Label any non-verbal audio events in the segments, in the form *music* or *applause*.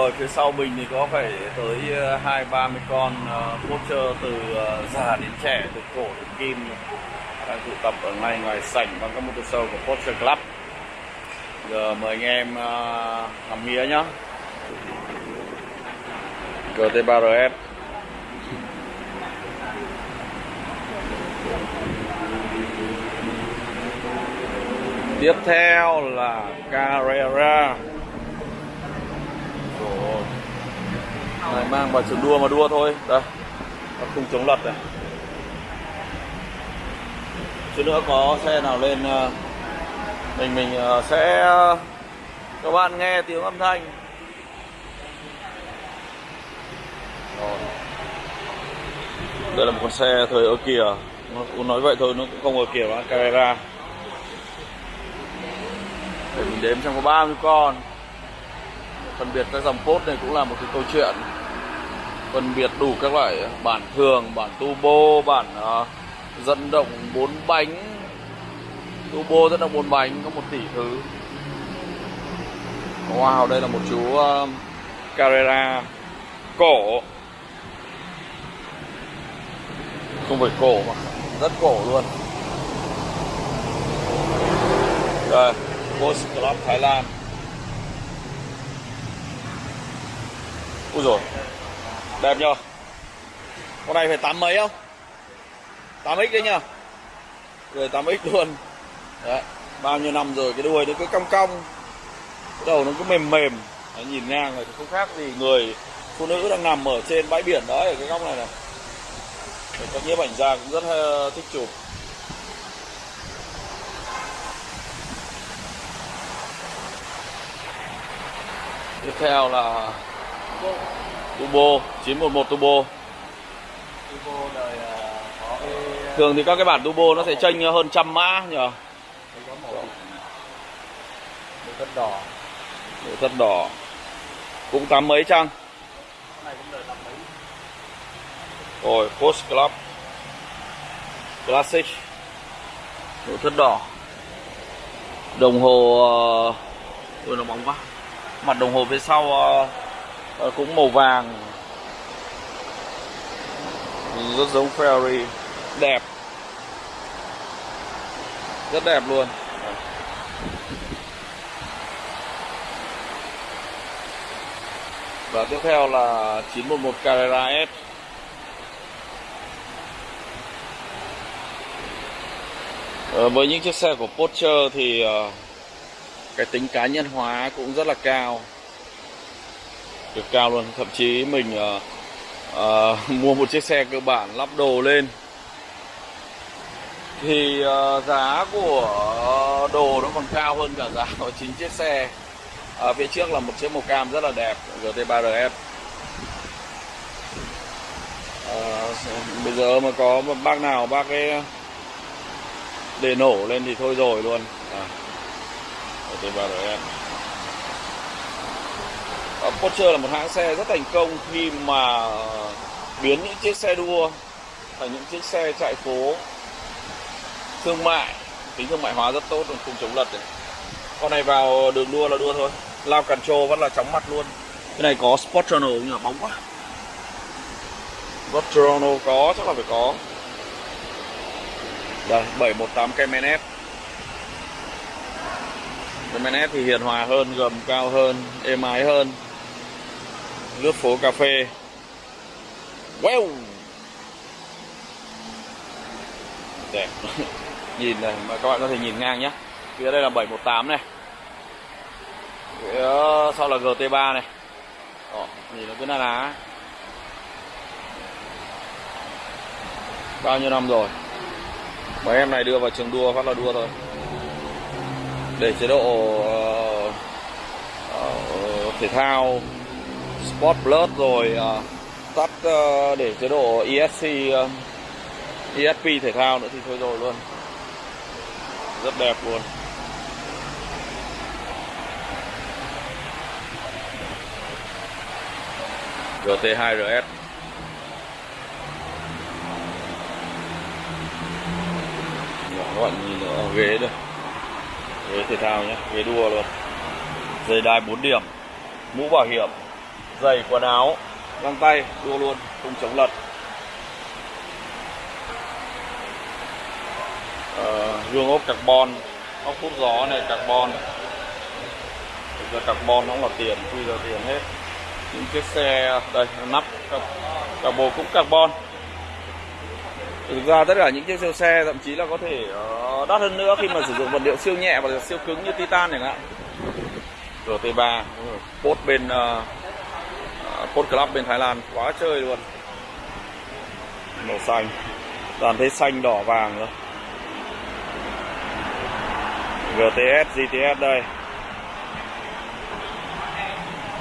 Rồi phía sau mình thì có phải tới ờ, hai ba mươi con ờ, poster từ ờ, già đến trẻ, từ cổ đến kim đang tụ tập ở ngay ngoài sảnh bằng các motor show của poster Club. Giờ mời anh em ngắm làm mía nhá. GT3RS Tiếp theo là Carrera Rồi này mang vào trường đua mà đua thôi. Đây Nó không chống lật này. Chút nữa có xe nào lên ờ, Mình mình ờ, sẽ ờ, Các bạn nghe tiếng âm thanh. Rồi. Đây là một con xe thời ở kìa. Nó cũng nói vậy thôi, nó cũng không ở kìa mà Carrera để mình đếm xem có bao nhiêu con. Phân biệt các dòng post này cũng là một cái câu chuyện phân biệt đủ các loại. Bản thường bản turbo bản uh, dẫn động bốn bánh. Turbo dẫn động bốn bánh có một tỷ thứ. Wow đây là một chú uh, Carrera cổ. Không phải cổ mà rất cổ luôn. Đây Post Club Thái Lan. Úi rồi Đẹp nhờ. Con này phải tám mấy không? 8x đấy nhờ. Rồi 8x luôn. Đấy Bao nhiêu năm rồi cái đuôi nó cứ cong cong. Cái đầu nó cứ mềm mềm. Đấy, Nhìn ngang rồi thì không khác gì người Phụ nữ đang nằm ở trên bãi biển đó ở cái góc này này. Để các nhiếp ảnh gia cũng rất ờ, thích chụp. Tiếp theo là Turbo 911 Turbo. Turbo đời ờ, có cái Thường thì các cái bản Turbo nó sẽ chênh hơn trăm mã nhờ. màu tất đỏ. Nội thất đỏ. Cũng tám mấy chăng? Rồi Post Club. Classic. Nội thất đỏ. Đồng hồ uh... Ôi nó bóng quá. Mặt đồng hồ phía sau uh, Ờ, cũng màu vàng. Rất giống Ferrari. Đẹp. Rất đẹp luôn. Và tiếp theo là 911 Carrera S. Ờ, với những chiếc xe của Porsche thì ờ, cái tính cá nhân hóa cũng rất là cao cực cao luôn. Thậm chí mình ờ, ờ, *laughs* mua một chiếc xe cơ bản lắp đồ lên. Thì ờ, giá của đồ nó còn cao hơn cả giá của chính chiếc xe. Ở phía trước là một chiếc màu cam rất là đẹp GT3RF ờ, bây giờ mà có một bác nào bác ấy ờ, để nổ lên thì thôi rồi luôn. À. GT3RF Ờ, Porsche là một hãng xe rất thành công khi mà biến những chiếc xe đua thành những chiếc xe chạy phố thương mại. Tính thương mại hóa rất tốt cùng chống lật đấy. con này vào đường đua là đua thôi. Lao cản trô vẫn là chóng mặt luôn. Cái này có Sport Channel nhưng mà bóng quá. Sport Channel có, chắc là phải có. Đây 718 Cayman F thì hiền hòa hơn, gầm cao hơn, êm ái hơn lướt phố cà phê. Wow! Đẹp. *laughs* Nhìn này mà các bạn có thể nhìn ngang nhé phía đây là 718 này. Phía ờ, sau là GT3 này. Đó, nhìn nó cứ na ná. Bao nhiêu năm rồi? Mấy em này đưa vào trường đua phát là đua thôi. Để chế độ uh, uh, thể thao Sport Plus rồi uh, tắt uh, để chế độ ESC uh, à, ESP thể thao nữa thì thôi rồi luôn. Rất đẹp luôn. GT2RS các bạn nhìn ở ghế đây. Ghế thể thao nhé ghế đua luôn. Dây đai 4 điểm. Mũ bảo hiểm giày quần áo. Găng tay đua luôn không chống lật. Ờ, gương ốp carbon ốc hút gió này carbon. Thực ra carbon nó cũng là tiền quy là tiền hết. Những chiếc xe đây nắp cabo cũng carbon. Thực ra tất cả những chiếc siêu xe thậm chí là có thể ờ, đắt hơn nữa khi mà sử dụng vật liệu siêu nhẹ và siêu cứng như titan chẳng hạn. GT3 post bên uh, Hot club bên Thái Lan. Quá chơi luôn. Màu xanh. Toàn thấy xanh, đỏ, vàng nữa GTS GTS đây.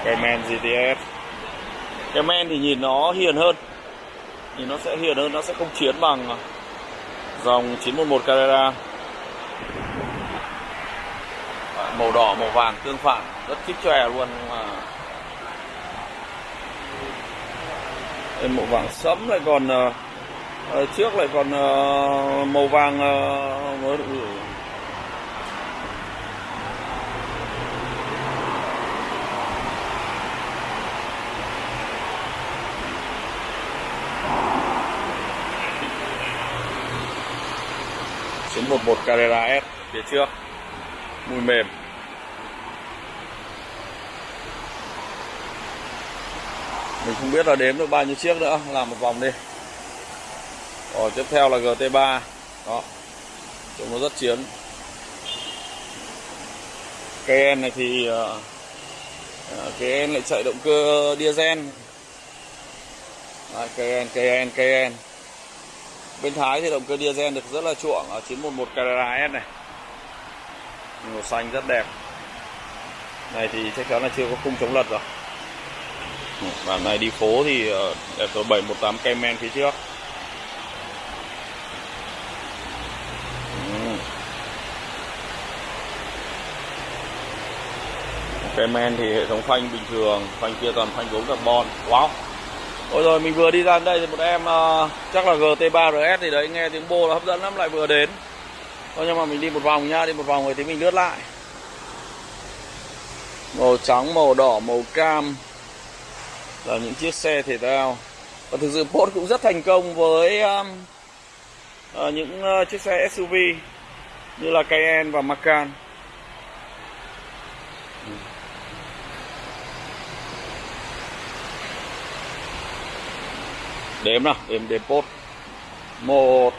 Cayman GTS Cayman thì nhìn nó hiền hơn. Nhìn nó sẽ hiền hơn, nó sẽ không chiến bằng dòng 911 Carrera. Màu đỏ, màu vàng, tương phản. Rất thích chòe luôn mà đây, màu vàng sẫm lại còn uh, trước lại còn uh, màu vàng uh, mới được Chiến 11 Carrera S phía trước. Mùi mềm. Mình không biết là đếm được bao nhiêu chiếc nữa. Làm một vòng đi. Rồi tiếp theo là GT3 Đó. Trông nó rất chiến. KN này thì ờ, ờ, uh, em lại chạy động cơ diesel. Đấy, em KN, em Bên Thái thì động cơ diesel được rất là chuộng ở 911 Carrera S này. Màu xanh rất đẹp. Này thì chắc chắn là chưa có khung chống lật rồi. Bản này đi phố thì đẹp số 718 Cayman phía trước. Ừ. Cayman thì hệ thống phanh bình thường Phanh kia toàn phanh gốm carbon. Wow. Ôi rồi mình vừa đi ra đây thì một em uh, chắc là GT3 RS thì đấy nghe tiếng bô là hấp dẫn lắm lại vừa đến. Thôi nhưng mà mình đi một vòng nha đi một vòng rồi thì mình lướt lại. Màu trắng, màu đỏ, màu cam là những chiếc xe thể thao. Và thực sự Porsche cũng rất thành công với um, uh, những uh, chiếc xe SUV như là Cayenne và Macan. đếm nào đếm đếm pốt một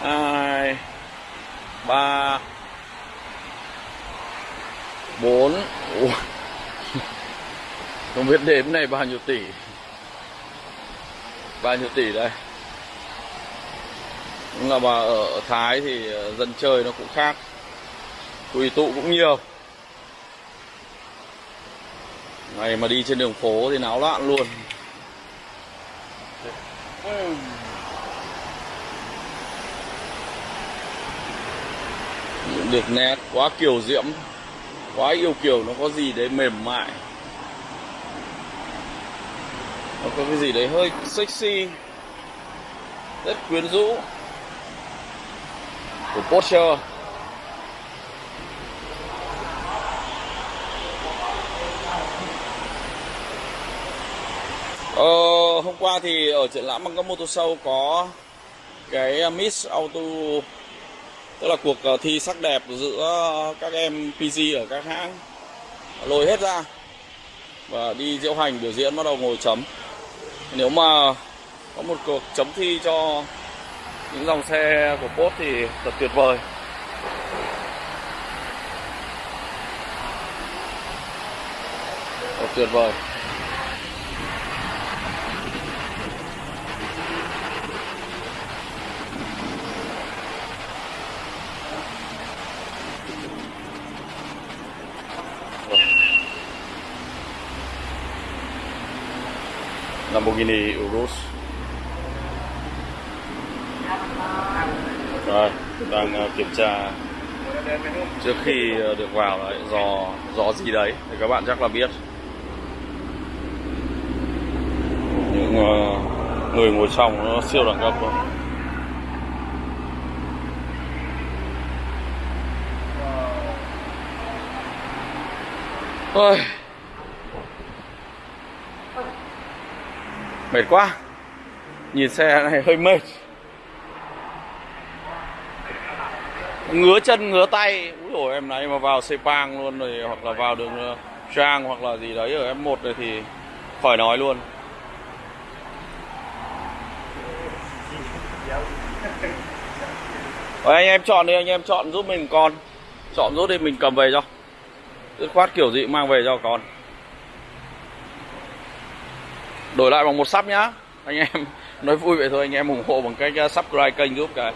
hai ba bốn không biết đếm này bao nhiêu tỷ. Bao nhiêu tỷ đây? Nhưng là mà ở Thái thì ờ, dân chơi nó cũng khác. Quỳ tụ cũng nhiều. Này mà đi trên đường phố thì náo loạn luôn. Được nét, quá kiều diễm. Quá yêu kiều, nó có gì đấy mềm mại? Nó có cái gì đấy hơi sexy. Rất quyến rũ. Của Porsche. Ờ, hôm qua thì ở triển lãm bằng các mô tô sâu có cái ờ, Miss Auto. Tức là cuộc ờ, thi sắc đẹp giữa các em PG ở các hãng. Lôi hết ra. Và đi diễu hành biểu diễn bắt đầu ngồi chấm nếu mà có một cuộc chấm thi cho những dòng xe của Porsche thì thật tuyệt vời. Thật tuyệt vời. Lamborghini Urus rồi đang ờ, kiểm tra. Trước khi ờ, được vào ờ, đấy dò dò gì đấy thì các bạn chắc là biết. Những người ngồi trong nó siêu đẳng cấp luôn Ôi, mệt quá. Nhìn xe này hơi mệt. Ngứa chân, ngứa tay. Úi rồi em này mà vào Sepang luôn rồi, hoặc là vào đường ờ, Trang hoặc là gì đấy, ở F1 này thì khỏi nói luôn. Rồi anh em chọn đi, anh em chọn giúp mình con. Chọn giúp đi, mình cầm về cho. Dứt khoát kiểu gì mang về cho con đổi lại bằng một sắp nhá. Anh em *laughs* nói vui vậy thôi anh em ủng hộ bằng cách uh, subscribe kênh giúp cái.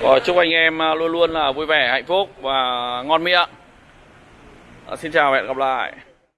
Rồi, chúc anh em uh, luôn luôn là vui vẻ hạnh phúc và ngon miệng. À, xin chào và hẹn gặp lại.